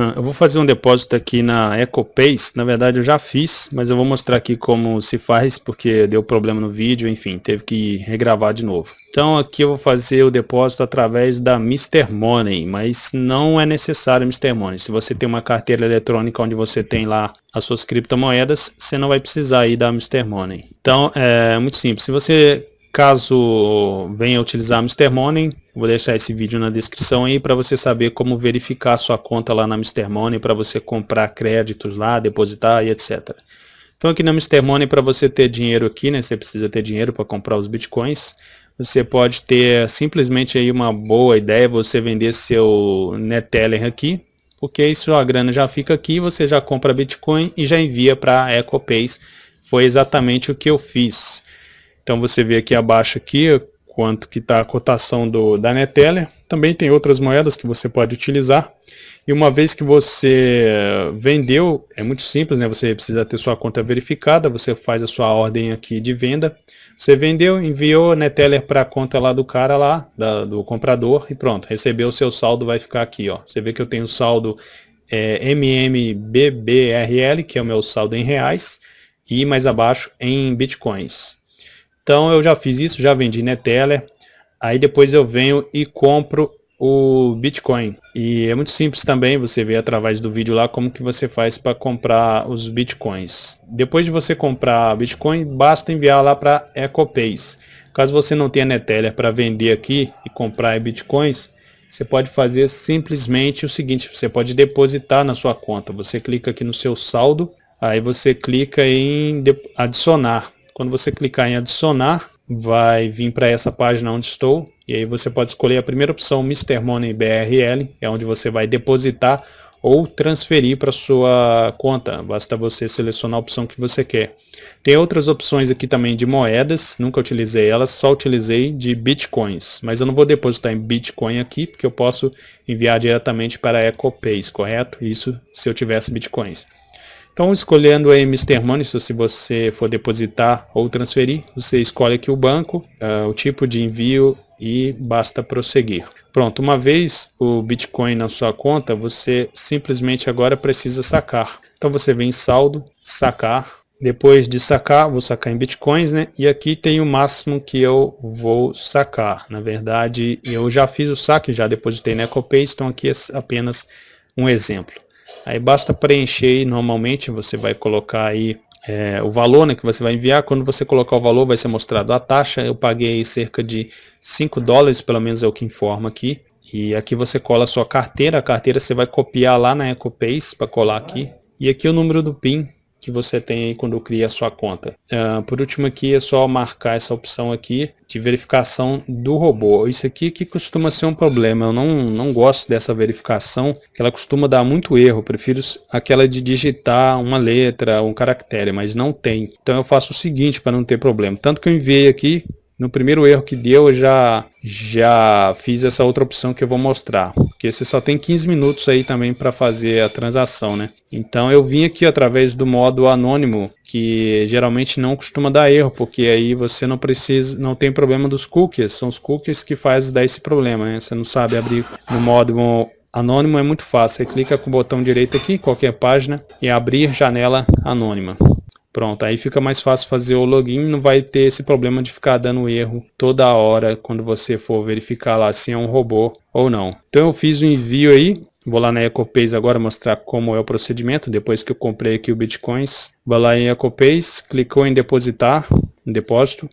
Ah, eu vou fazer um depósito aqui na EcoPace, na verdade eu já fiz, mas eu vou mostrar aqui como se faz, porque deu problema no vídeo, enfim, teve que regravar de novo. Então aqui eu vou fazer o depósito através da Mr. Money, mas não é necessário Mr. Money. Se você tem uma carteira eletrônica onde você tem lá as suas criptomoedas, você não vai precisar ir da Mr. Money. Então é muito simples, se você Caso venha utilizar Mr. Money, vou deixar esse vídeo na descrição aí para você saber como verificar sua conta lá na Mr. Money para você comprar créditos lá, depositar e etc. Então aqui na Mr. Money para você ter dinheiro aqui, né, você precisa ter dinheiro para comprar os bitcoins. Você pode ter simplesmente aí uma boa ideia, você vender seu Neteller aqui, porque isso a grana já fica aqui, você já compra Bitcoin e já envia para a EcoPace. Foi exatamente o que eu fiz. Então você vê aqui abaixo aqui quanto que está a cotação do, da Neteller. Também tem outras moedas que você pode utilizar. E uma vez que você vendeu, é muito simples, né? Você precisa ter sua conta verificada, você faz a sua ordem aqui de venda. Você vendeu, enviou a Neteller para a conta lá do cara lá, da, do comprador, e pronto, recebeu o seu saldo, vai ficar aqui, ó. Você vê que eu tenho saldo é, MMBBRL, que é o meu saldo em reais, e mais abaixo em bitcoins. Então eu já fiz isso, já vendi Neteller, aí depois eu venho e compro o Bitcoin. E é muito simples também, você vê através do vídeo lá como que você faz para comprar os Bitcoins. Depois de você comprar Bitcoin, basta enviar lá para EcoPace. Caso você não tenha Neteller para vender aqui e comprar Bitcoins, você pode fazer simplesmente o seguinte, você pode depositar na sua conta. Você clica aqui no seu saldo, aí você clica em adicionar. Quando você clicar em adicionar, vai vir para essa página onde estou. E aí você pode escolher a primeira opção, Mr. Money BRL, é onde você vai depositar ou transferir para sua conta. Basta você selecionar a opção que você quer. Tem outras opções aqui também de moedas, nunca utilizei elas, só utilizei de bitcoins. Mas eu não vou depositar em bitcoin aqui, porque eu posso enviar diretamente para a EcoPace, correto? Isso se eu tivesse bitcoins. Então, escolhendo aí Mr. Money, se você for depositar ou transferir, você escolhe aqui o banco, uh, o tipo de envio e basta prosseguir. Pronto, uma vez o Bitcoin na sua conta, você simplesmente agora precisa sacar. Então você vem em saldo, sacar, depois de sacar, vou sacar em Bitcoins, né? E aqui tem o máximo que eu vou sacar. Na verdade, eu já fiz o saque, já depositei na EcoPay, então aqui é apenas um exemplo. Aí basta preencher normalmente você vai colocar aí é, o valor né, que você vai enviar. Quando você colocar o valor vai ser mostrado a taxa. Eu paguei cerca de 5 dólares, pelo menos é o que informa aqui. E aqui você cola a sua carteira. A carteira você vai copiar lá na EcoPace para colar aqui. E aqui o número do PIN que você tem aí quando cria a sua conta. Uh, por último aqui é só marcar essa opção aqui de verificação do robô. Isso aqui que costuma ser um problema. Eu não, não gosto dessa verificação, que ela costuma dar muito erro. Prefiro aquela de digitar uma letra, um caractere, mas não tem. Então eu faço o seguinte para não ter problema. Tanto que eu enviei aqui, no primeiro erro que deu, eu já, já fiz essa outra opção que eu vou mostrar. Porque você só tem 15 minutos aí também para fazer a transação, né? Então eu vim aqui através do modo anônimo, que geralmente não costuma dar erro, porque aí você não precisa, não tem problema dos cookies. São os cookies que fazem dar esse problema, né? Você não sabe abrir no modo anônimo, é muito fácil. Você clica com o botão direito aqui, qualquer página, e abrir janela anônima. Pronto, aí fica mais fácil fazer o login, não vai ter esse problema de ficar dando erro toda hora quando você for verificar lá se é um robô ou não. Então eu fiz o envio aí, vou lá na EcoPays agora mostrar como é o procedimento, depois que eu comprei aqui o Bitcoins. Vou lá em EcoPays, clicou em depositar, em depósito.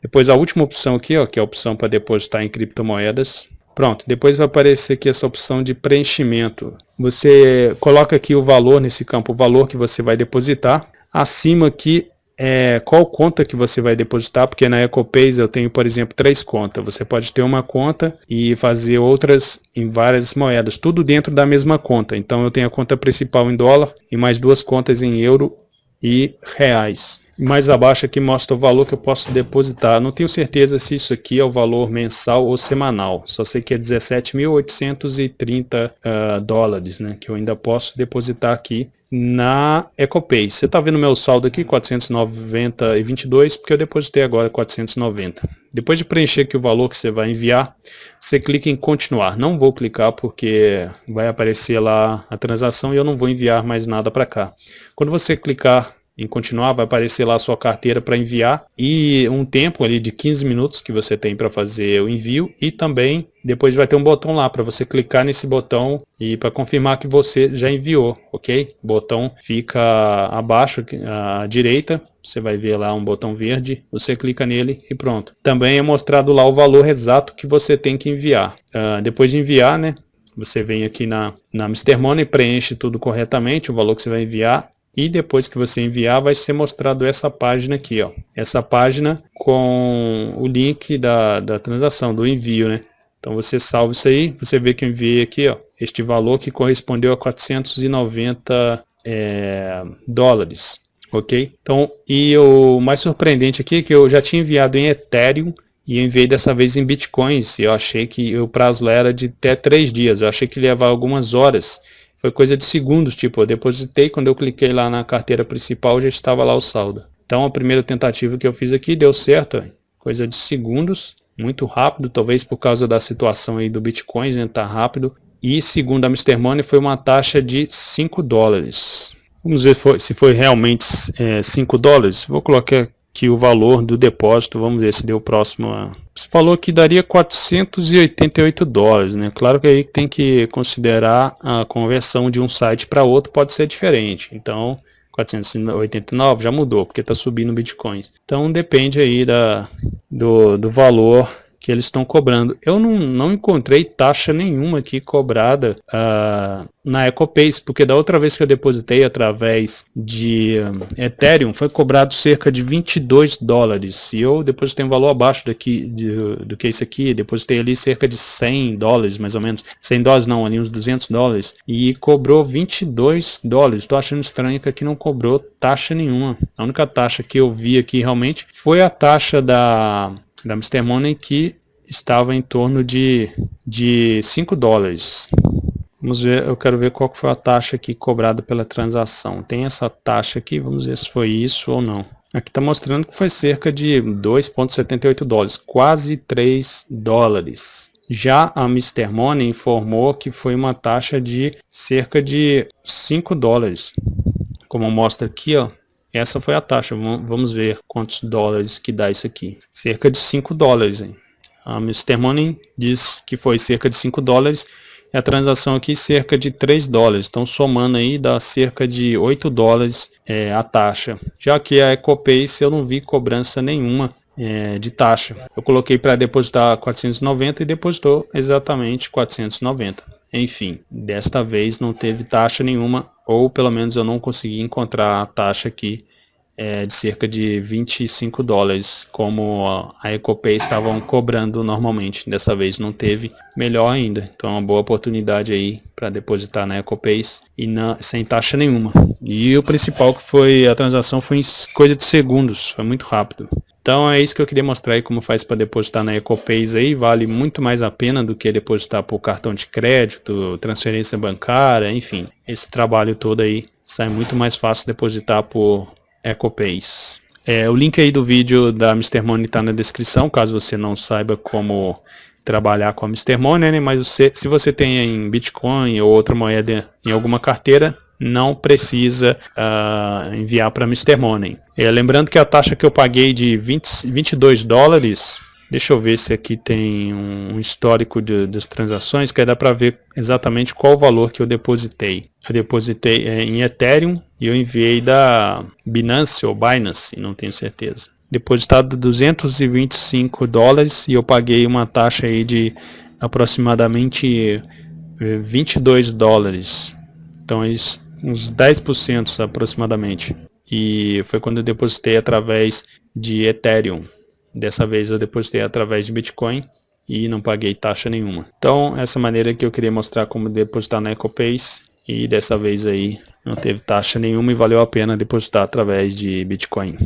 Depois a última opção aqui, ó, que é a opção para depositar em criptomoedas. Pronto, depois vai aparecer aqui essa opção de preenchimento. Você coloca aqui o valor nesse campo, o valor que você vai depositar. Acima aqui é qual conta que você vai depositar, porque na EcoPays eu tenho, por exemplo, três contas. Você pode ter uma conta e fazer outras em várias moedas, tudo dentro da mesma conta. Então eu tenho a conta principal em dólar e mais duas contas em euro e reais. Mais abaixo aqui mostra o valor que eu posso depositar. Não tenho certeza se isso aqui é o valor mensal ou semanal. Só sei que é 17.830 uh, ah, dólares, né? Que eu ainda posso depositar aqui na EcoPay. Você está vendo meu saldo aqui, 490,22, porque eu depositei agora 490. Depois de preencher aqui o valor que você vai enviar, você clica em continuar. Não vou clicar porque vai aparecer lá a transação e eu não vou enviar mais nada para cá. Quando você clicar em continuar, vai aparecer lá a sua carteira para enviar e um tempo ali de 15 minutos que você tem para fazer o envio e também depois vai ter um botão lá para você clicar nesse botão e para confirmar que você já enviou, ok? O botão fica abaixo à direita, você vai ver lá um botão verde, você clica nele e pronto. Também é mostrado lá o valor exato que você tem que enviar. Uh, depois de enviar, né, você vem aqui na, na Mr. Money, preenche tudo corretamente, o valor que você vai enviar e depois que você enviar vai ser mostrado essa página aqui, ó. Essa página com o link da, da transação, do envio, né? Então você salva isso aí, você vê que eu enviei aqui, ó, este valor que correspondeu a 490 é, dólares, ok? Então, e o mais surpreendente aqui é que eu já tinha enviado em Ethereum e enviei dessa vez em Bitcoins, eu achei que o prazo era de até três dias, eu achei que ia levar algumas horas, foi coisa de segundos, tipo, eu depositei, quando eu cliquei lá na carteira principal, já estava lá o saldo. Então a primeira tentativa que eu fiz aqui deu certo, coisa de segundos, muito rápido, talvez por causa da situação aí do Bitcoin, né, tá rápido. E segundo a Mr. Money foi uma taxa de 5 dólares. Vamos ver se foi realmente é, 5 dólares. Vou colocar aqui o valor do depósito, vamos ver se deu próximo a você falou que daria 488 dólares, né? Claro que aí tem que considerar a conversão de um site para outro pode ser diferente. Então, 489 já mudou, porque está subindo bitcoins. Então depende aí da, do, do valor que eles estão cobrando. Eu não, não encontrei taxa nenhuma aqui cobrada uh, na EcoPace, porque da outra vez que eu depositei através de um, Ethereum, foi cobrado cerca de 22 dólares. E eu depositei um valor abaixo daqui, de, do que isso aqui, depositei ali cerca de 100 dólares, mais ou menos. 100 dólares não, ali uns 200 dólares. E cobrou 22 dólares. Estou achando estranho que aqui não cobrou taxa nenhuma. A única taxa que eu vi aqui realmente foi a taxa da da Mr. Money que estava em torno de, de 5 dólares. Vamos ver, eu quero ver qual foi a taxa aqui cobrada pela transação. Tem essa taxa aqui, vamos ver se foi isso ou não. Aqui está mostrando que foi cerca de 2,78 dólares, quase 3 dólares. Já a Mr. Money informou que foi uma taxa de cerca de 5 dólares. Como mostra aqui, ó, essa foi a taxa. Vamos ver quantos dólares que dá isso aqui. Cerca de 5 dólares. Hein? A Mr. Money diz que foi cerca de 5 dólares. E a transação aqui cerca de 3 dólares. Então somando aí dá cerca de 8 dólares é, a taxa. Já que a EcoPace eu não vi cobrança nenhuma é, de taxa. Eu coloquei para depositar 490 e depositou exatamente 490. Enfim, desta vez não teve taxa nenhuma, ou pelo menos eu não consegui encontrar a taxa aqui é, de cerca de 25 dólares, como a EcoPay estavam cobrando normalmente. Dessa vez não teve, melhor ainda. Então é uma boa oportunidade aí para depositar na EcoPay e na, sem taxa nenhuma. E o principal que foi a transação foi em coisa de segundos, foi muito rápido. Então é isso que eu queria mostrar aí como faz para depositar na EcoPays aí, vale muito mais a pena do que depositar por cartão de crédito, transferência bancária, enfim. Esse trabalho todo aí sai muito mais fácil depositar por EcoPays. É, o link aí do vídeo da Mr. Money está na descrição, caso você não saiba como trabalhar com a Mr. Money, né? mas você, se você tem em Bitcoin ou outra moeda em alguma carteira, não precisa uh, enviar para Mr. Money. É, lembrando que a taxa que eu paguei de 20, 22 dólares, deixa eu ver se aqui tem um histórico de, das transações, que aí dá para ver exatamente qual o valor que eu depositei. Eu depositei é, em Ethereum e eu enviei da Binance ou Binance, não tenho certeza. Depositado 225 dólares e eu paguei uma taxa aí de aproximadamente 22 eh, dólares. Então uns 10% aproximadamente. E foi quando eu depositei através de Ethereum. Dessa vez eu depositei através de Bitcoin e não paguei taxa nenhuma. Então, essa maneira que eu queria mostrar como depositar na EcoPace e dessa vez aí não teve taxa nenhuma e valeu a pena depositar através de Bitcoin.